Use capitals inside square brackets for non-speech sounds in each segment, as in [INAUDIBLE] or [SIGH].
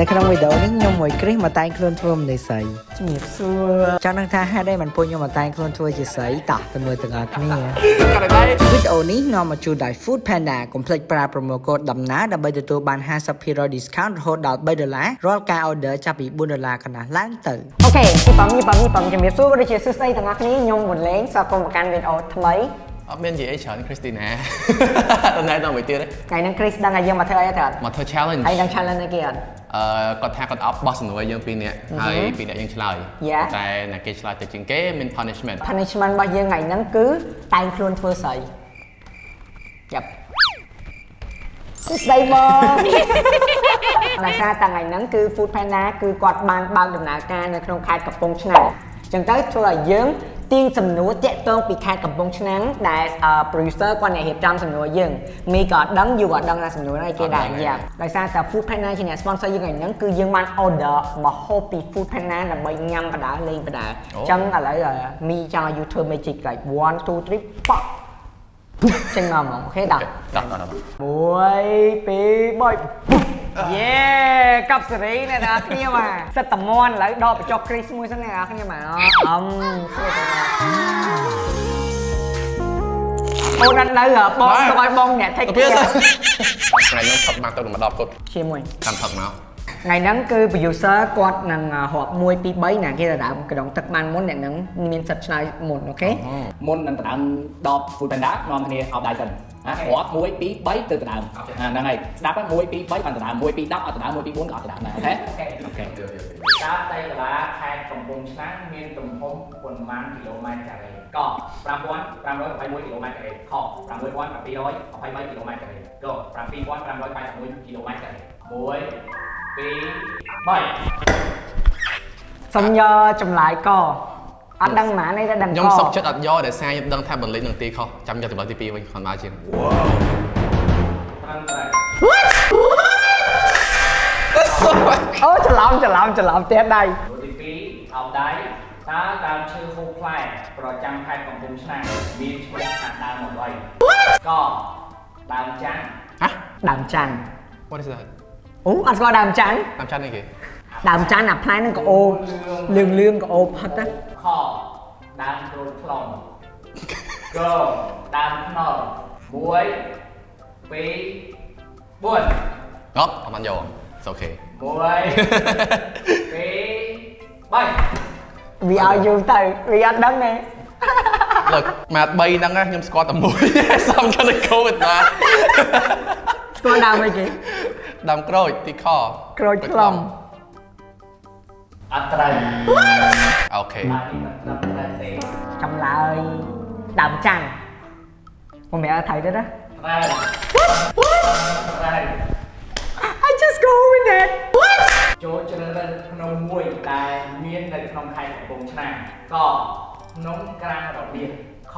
នៅក្នុងវីដេអូនេះខ្ញុំមួយគ្រីសមកតែងខ្លួនធ្វើម្នេស្រីជំរាបសួរចង់ដឹងថាហេតុអីមិនពួកខ្ញុំមកតែងខ្លួនធ្វើជាស្រីតោះទៅមើលទាំងអស់គ្នាវីដេអូនេះនាំមកជូនដោយ Food Panda កុំភ្លេចប្រើ promo code ដំណើរដើម្បីទទួលបាន50% discount រហូតដល់3ដុល្លាររាល់ការ order ចាប់ពី4ដុល្លារកន្លះឡើងទៅអូខេពីបំពីបំពីបំជំរាបសួរក៏ដូចជាសួស្តីទាំងអស់គ្នាខ្ញុំវុនលេងស្វាគមន៍មកកាន់វីដេអូថ្មី អត់មាននិយាយអីច្រើនគ្រីស្ទីណាតំណែងដល់មួយទៀតទេថ្ងៃហ្នឹង Chris ដឹងថាយើងមកធ្វើអីទៅអត់មកធ្វើ challenge ហើយដឹង challenge អីគេអត់អឺគាត់ថាគាត់អប់បោះសំណួរយើងពីរនាក់ហើយពីរនាក់យើងឆ្លើយ Yeah. តែអ្នកគេឆ្លើយទៅជាងគេមាន punishment punishment របស់យើងថ្ងៃហ្នឹងគឺតែងខ្លួនធ្វើស្រីចាប់សួស្តីបងដោយសារតាថ្ងៃហ្នឹងគឺ Food Panda គឺគាត់បានបើកដំណើរការនៅក្នុងខេត្តកំពង់ឆ្នាំងអញ្ចឹងទៅធ្វើឲ្យយើង ទាញសំណួរតាក់ទងពីខេត្តកំពង់ឆ្នាំងដែលអឺ producer គាត់អ្នករៀបចំសំណួរយើងមីក៏អត់ដឹងយូក៏អត់ដឹងថាសំណួរហ្នឹងឯគេដែរយ៉ាដោយសារតែ Food Panda ជាអ្នក sponsor យើងថ្ងៃហ្នឹងគឺយើងបាន order មកហូបពី Food Panda ដើម្បីញ៉ាំបដាលេងបដាអញ្ចឹងឥឡូវអឺមីចង់ឲ្យ you ធ្វើ magic like 1 2 3ប៉ក់ចេញមកហ្មងអូខេដល់ដល់ដល់ដល់មួ យពីរបីយេកັບសេរីអ្នកនរគ្នាបាទសិតតមន់ឥឡូវដកបញ្ចុះគ្រីសមួយសិនអ្នកនរគ្នាបាទអមសួរទៅអូនអត់នៅហ៎បងទៅឲ្យបងអ្នកថេកទៅគេទៀតថ្ងៃខ្ញុំផឹកមកទៅមកដល់គាត់ជាមួយតាមផឹកមក ថ្ងៃហ្នឹងគឺ producer គាត់នឹងរាប់1 2 3ណាគេទៅដើមកណ្ដងទឹកបានមុនអ្នកហ្នឹងមានសិទ្ធឆ្លើយមុនអូខេមុននឹងដណ្ដើមដប Food Panda នាំគ្នាអោបដៃសិនណារាប់1 2 3ទៅដណ្ដើមអាហ្នឹងហើយស្ដាប់1 2 3បានដណ្ដើម1 2 10អត់ដណ្ដើម1 2 4ក៏អត់ដណ្ដើមដែរអូខេអូខេតើដីកលាខេត្តកំពង់ឆ្នាំងមានទំហំប៉ុន្មានគីឡូម៉ែត្រការ៉េក5521គីឡូម៉ែត្រការ៉េខ6223គីឡូម៉ែត្រការ៉េក7581គីឡូម៉ែត្រការ៉េ1 2 3សុំយកចម្លើយកអត់ដឹងប៉ុន្មានទេតែដឹងកខ្ញុំសុកចិត្តអត់យកដែលសារខ្ញុំដឹងថាបន្លិចនឹងទីខុសចាំយកចម្លើយទី2វិញគាត់មកជាងត្រឹមត្រូវអូច្រឡំច្រឡំច្រឡំទៀតដៃមួយទី2អោបដៃតើដើមឈើហូបផ្លែប្រចាំខេត្តកំពង់ឆ្នាំងមានឈ្មោះថាដើមអ្វីកដើមចាន់ហ៎ដើមច័ន្ទ What is that អូអត់ស្គាល់ដើមច័ន្ទតាមចាត់នេះគេដើមច័ន្ទអាផ្លែហ្នឹងក៏អូលឿងលឿងក៏អូផិតណាខដើមក្រូចថ្លុងកដើមខ្នុរ1 2 4អត់អត់បានយក It's okay 1 2 3វាឲ្យយូរទៅវាអត់ដឹងទេ Look មក3ហ្នឹងណាខ្ញុំស្គាល់តែមួយ So I'm gonna go with that ស្គាល់ដើមអីគេ ដើមក្រូចទីខក្រូចថ្លុំអត់ត្រូវអូខេបាទនេះមិនត្រឹមត្រូវទេចម្លើយដើមច័ន្ទខ្ញុំមិនឲ្យថៃទេណាត្រូវត្រូវ I just go with it ចូលជ្រើសរើសភ្នំមួយដែលមាននៅក្នុងខេត្តកំពង់ឆ្នាំងកភ្នំក្រាំងរបៀបខ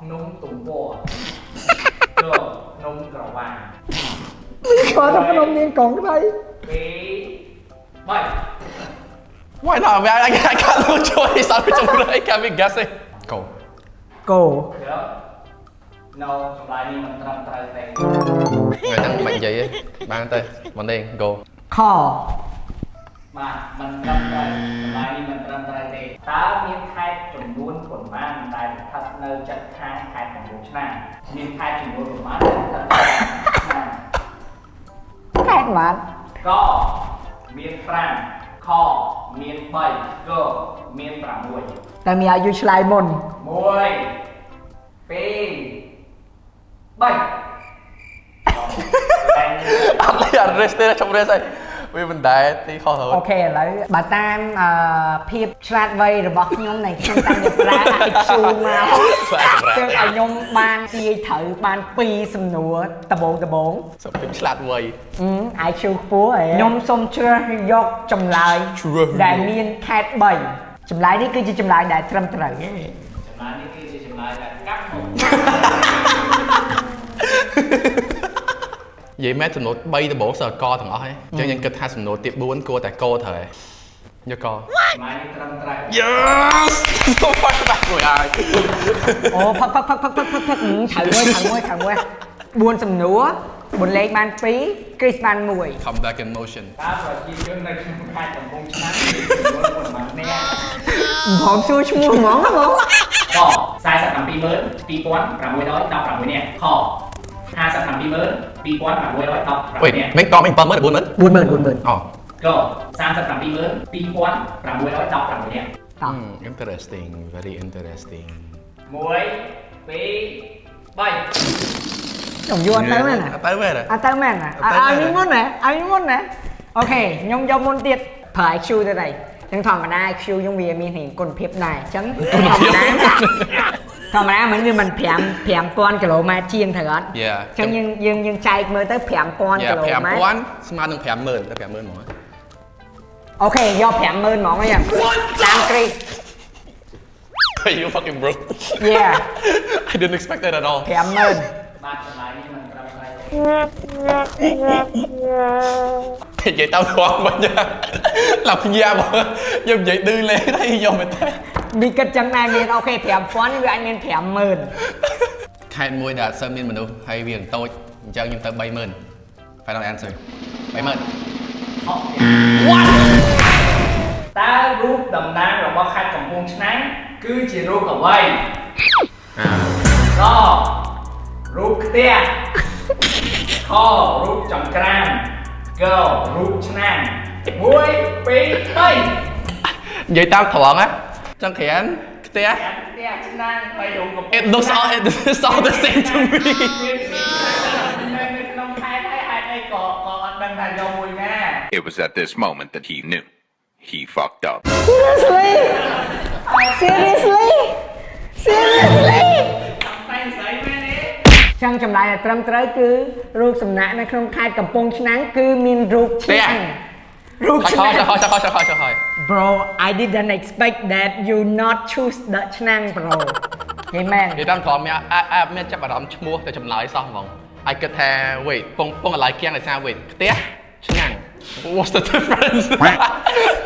ភ្នំទំព័រកភ្នំក្រវាញ ស្គាល់តែភ្នំនាងកងក្ដី2 3 Why not man I I got no choice អត់មានចម្លើយ can we guess it Go គោយក No ចម្លើយនេះមិនត្រឹមត្រូវទេថ្ងៃហ្នឹងមិននិយាយទេបានទៅមកនេះ Go ខបាទមិនត្រឹមត្រូវចម្លើយនេះមិនត្រឹមត្រូវទេតើមានខេត្តចំនួនប៉ុន្ខេតបានកមាន5ខមាន3កមាន6តែមានឲ្យយូរឆ្លើយមុន1 2 3អត់លេអត់ rest ទេចុង rest ហើយ វាមិនដែរទីខុសរហូតអូខេឥឡូវបើតាមអឺភាពឆ្លាតវៃរបស់ខ្ញុំនៃខ្ញុំតាំងពីប្រា IQ មកស្វាយសម្រាប់ទើបឲ្យខ្ញុំបានទាយត្រូវបាន2សំណួរដបងដបងសុំពេញឆ្លាតវៃអឺ IQ ខ្ពស់ហើយខ្ញុំសូមជ្រើសយកចម្លើយជ្រើសយកដែលមានខេត3ចម្លើយនេះគឺជាចម្លើយដែលត្រឹមត្រូវចម្លើយនេះគឺជាចម្លើយដែលកាត់មក និយាយមែនចំនួន3ដំបូងសើកទាំងអស់ហ្នឹងអញ្ចឹងយើងគិតថាសំណួរទី4គួរតែកត្រូវហើយយកកចម្លើយនេះត្រឹមត្រូវ Yes ទៅបាត់បាត់មួយហើយអូផឹកផឹកផឹកផឹកផឹកផឹកផឹកហឹមត្រូវមួយត្រូវមួយត្រូវមួយ4សំណួរប៊ុនលេងបាន2 Chris បាន1 come back in motion តើប្រជាជននៅក្នុងខេត្តកំពង់ឆ្នាំងមានចំនួនប៉ុន្មាននាក់ผมសួរឈ្មោះហ្មងណាបងក4722616នាក់ខ 5722616 wait នាក់មិនតមិន70000 40000 40,000 40,000អូក3722616នាក់តោះ Hmm, interesting very interesting 1 2 3ខ្ញុំយល់អត់ទៅមែនណាអត់ទៅមែនអត់ទៅមែនណាអត់ទៅឲ្យមែននេះមុនណាឲ្យនេះមុនណាអូខេខ្ញុំយកមុនទៀតប្រើ IQ ទៅ đây ចឹងធម្មតា IQ ខ្ញុំវាមានរៀងគុណភាពដែរអញ្ចឹងធម្មតា ធម្មតាមិនវាមិន5 5000គីឡូម៉ែត្រជាងត្រូវអត់ Yeah អញ្ចឹងយើងយើងយើងចែកមើលទៅ5000គីឡូម៉ែត្រ5000ស្មើនឹង50000ទៅ50000ហ្មងអូខេយក50000ហ្មងអញ្ចឹងតាមគ្រីស you fucking broke Yeah I didn't expect that at all 50000បាទចម្លើយនេះមិនត្រឹមត្រូវទេនិយាយតាមត្រង់វិញឡាប់ញ៉ាំយើងនិយាយឌឺលេទេយកមែនទេ មីគិតចឹងដែរមានអូខេ5000វាអាចមាន50000ខេត្តមួយដែលអត់សូវមានមនុស្សហើយវាតូចអញ្ចឹងខ្ញុំទៅ30000 Final answer 30000តើរូបតំណាងរបស់ខេត្តកំពង់ឆ្នាំងគឺជារូបអ្វីអាករូបផ្ទះខរូបចង្ក្រានករូបឆ្នាំង1 2 3និយាយតាមត្រង់ណា ចង្ក្រានផ្ទះផ្ទះឆ្នាំងបីរូបកំពង់ It looks all it looks all the same to me មាននៅនៅក្នុងខេត្តហើយហេតុអីក៏ក៏អត់ដឹងថាយកមួយណា It was at this moment that he knew. He fucked up. Seriously Seriously Seriously តែស្អីមែនទេចឹងចម្លើយដែលត្រឹមត្រូវគឺរូបសំណាកនៅក្នុងខេត្តកំពង់ឆ្នាំងគឺមានរូបឆ្នាំង Bro, I didn't expect that you not choose the Chenang, bro. Yeah, man. You don't call me. I I meant to I'm chmuh to chum lai song. I could have wait, pong pong lai wait. What's the difference? [LAUGHS]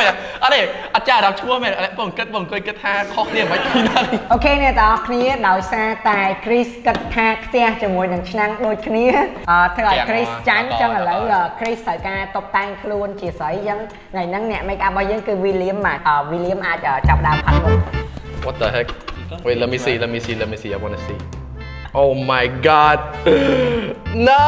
មែនអត់ទេអត់ចាអារម្មណ៍ឈ្មោះមែនពងគិតពងអង្គុយគិតថាខុសគ្នាមិនពីហ្នឹងអូខេអ្នកទាំងអស់គ្នាដោយសារតែ Chris គិតថាផ្ទះជាមួយនឹងឆ្នាំងដូចគ្នាអឺធ្វើឲ្យ Chris ចាញ់ចឹងឥឡូវ Chris ត្រូវការតុបតែងខ្លួនជាស្រីចឹងថ្ងៃហ្នឹងអ្នក make up របស់យើងគឺ William មកអឺ William អាចចាប់ដើមផាត់មុខ What the heck Wait let me see let me see let me see I want to see Oh my god No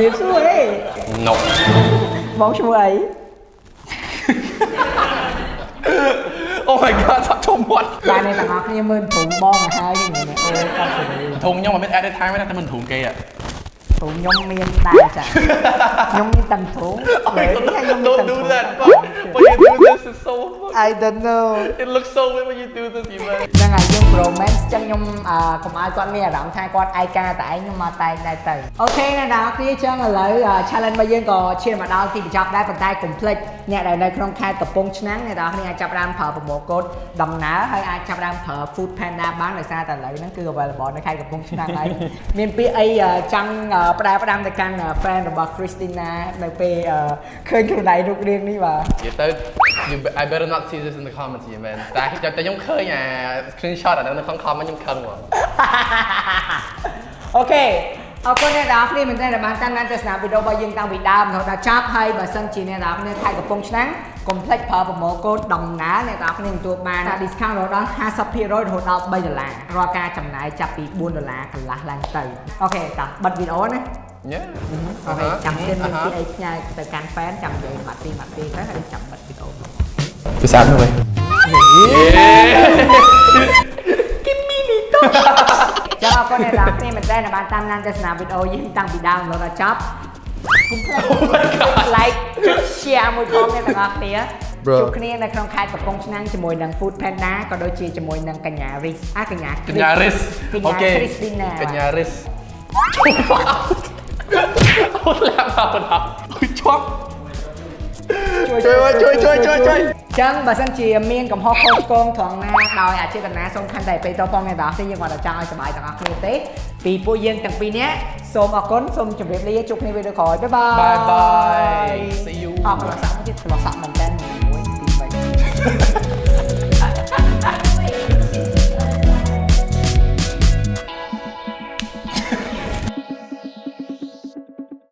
ជំរាបសួរអេ No បងឈ្មោះអី Oh my god សាក់ចូលមាត់បាទអ្នកទាំងអស់គ្នាមើលព្រំបងឲ្យហើយនេះអូកាត់សេរីធុងខ្ញុំមិនមាន edit time ទេតែមិនធុងគេอะព្រំខ្ញុំមានដែរចាខ្ញុំមានតាំងធំលើនេះខ្ញុំមាន Don't តាំង do ធំ that When you do this it's so I don't know It looks so weird when you do this you man ហ្នឹងហើយយើង romance ចឹងខ្ញុំអឺកុំឲ្យគាត់មានអារម្មណ៍ថាគាត់ឯកាតែឯងខ្ញុំមកតែងដែរទៅអូខេអ្នកនរគ្នាចឹងឥឡូវ challenge របស់យើងក៏ឈានមកដល់ទីបញ្ចប់ដែរប៉ុន្តែកុំភ្លេចអ្នកដែលនៅក្នុងខេត្តកំពង់ឆ្នាំងអ្នកនរគ្នាអាចចាប់ផ្ដើមប្រើប្រម៉ូកូដដំណើរហើយអាចចាប់ផ្ដើមប្រើ Food Panda បានដោយសារតែឥឡូវហ្នឹងគឺ available នៅខេត្តកំពង់ឆ្នាំងហើយមានពាក្យអីចង់ផ្ដែផ្ដាំទៅកាន់ friend របស់ Christina នៅពេលឃើញខ្លួនឯងរូបរាងនេះបាទនិយាយទៅ you be- I better not see this in the comments you man តែតែខ្ញុំឃើញអា screenshot អាហ្នឹងនៅក្នុង comment ខ្ញុំខឹងហ្មង OK អរគុណអ្នកទាំងអស់គ្នាមែនទែនដែលបានតាមដានទស្សនាវីដេអូរបស់យើងតាំងពីដើមរហូតដល់ចប់ហើយបើសិនជាអ្នកទាំងអស់គ្នាខេត្តកំពង់ឆ្នាំងកុំភ្លេចប្រើ promo code ដើម្បីអ្នកទាំងអស់គ្នាទទួលបាន discount រហូតដល់50%រហូតដល់3ដុល្លាររាល់ការចំណាយចាប់ពី4ដុល្លារកន្លះឡើងទៅ OK តោះបិទវីដេអូណា Yeah OK ចាំទៀតមានអាហាពីអីផ្ញើទៅកាន់ fan ចាំនិយាយបាត់ពីបាត់ពីទៅហើយចាំបិទវីដេអូ គឺស្អាតណាស់វិញចាំអរគុណអ្នកនរគ្នាមែនទែនដែលបានតាមដានទស្សនាវីដេអូយើងតាំងពីដើមរហូតដល់ចប់កុំភ្លេច like ចុច share មួយផងអ្នកទាំងអស់គ្នា Bro ជួបគ្នានៅក្នុងខេត្តកំពង់ឆ្នាំងជាមួយនឹង Food Panda ក៏ដូចជាជាមួយនឹងកញ្ញា Riz អាកញ្ញាកញ្ញា Riz កញ្ញាអូខេ Christina កញ្ញា Riz អូឡាប់ដល់ដល់ជួយជាប់ជួយជួយជួយជួយជួយជួយ ចចឹងបើសិនជាមានកំហុសខុសឆ្គងត្រង់ណាដោយអចេតនាសូមខន្តីពេលតផងអ្នកទាំងអស់គ្នាយើងគាត់តែចង់ឲ្យសប្បាយទាំងអស់គ្នាទេពីពួកយើងទាំងពីរនាក់សូមអរគុណសូមជម្រាបលាជួបគ្នាវីដេអូក្រោយបាយបាយ Bye bye See you អរគុណសាក់មកទៀតឆ្លោះសាក់មែនតើ1 2 3